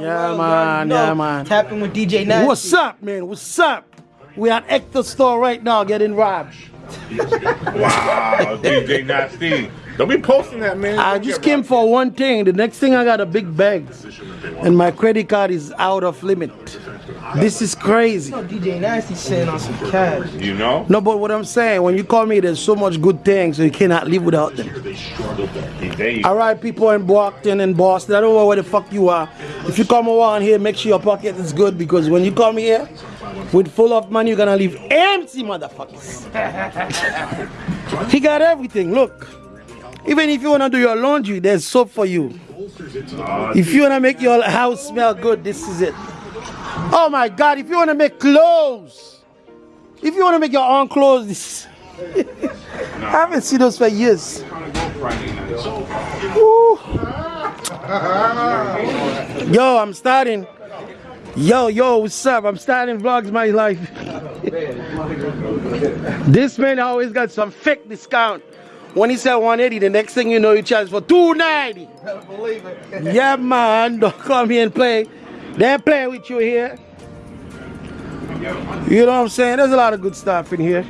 the Yeah, world. man, yeah, man. Tapping with DJ Nasty. What's up, man? What's up? We at Hector store right now getting robbed. Wow, DJ Nasty. Don't be posting that, man. I Don't just came for one thing. The next thing I got a big bag. And my credit card is out of limit. This is crazy. You know DJ Nasty sitting on some cash. You know? No, but what I'm saying, when you call me, there's so much good things, so you cannot live without them. All right, people in Brockton and Boston, I don't know where the fuck you are. If you come around here, make sure your pocket is good because when you come here with full of money, you're gonna leave empty, motherfuckers. he got everything. Look, even if you wanna do your laundry, there's soap for you. Ah, if you wanna make your house smell good, this is it. Oh my God! If you wanna make clothes, if you wanna make your own clothes. I haven't seen those for years. Woo. Yo, I'm starting. Yo, yo, what's up? I'm starting vlogs my life. this man always got some fake discount. When he said 180, the next thing you know, he charges for 290. Believe it. Yeah, man, don't come here and play. They're playing with you here. You know what I'm saying? There's a lot of good stuff in here.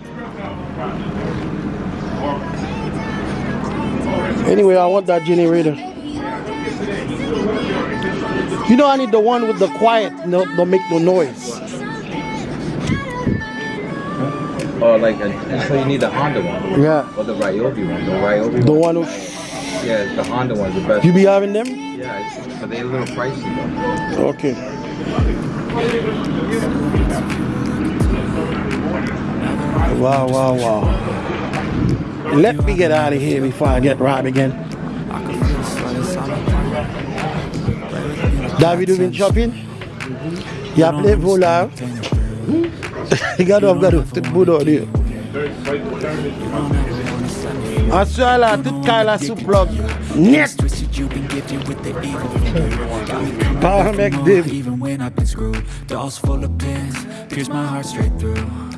Anyway, I want that generator. You know, I need the one with the quiet, no, don't make no noise. Oh, like, and so you need the Honda one. Yeah, Or the Ryobi one. The Ryobi the one. one who Yeah, the Honda one's the best. you be having them. yeah, but they're a little pricey though. Okay. Wow, wow, wow. Let me get out of here before I get robbed again. David, you been shopping? You have played volleyball? Regarde, on regarde, tout boudon lui. En soi là, tout cas là sous plug. Net! Power Mac David. Even when I've been screwed, dolls full of pins, pierce my heart straight through.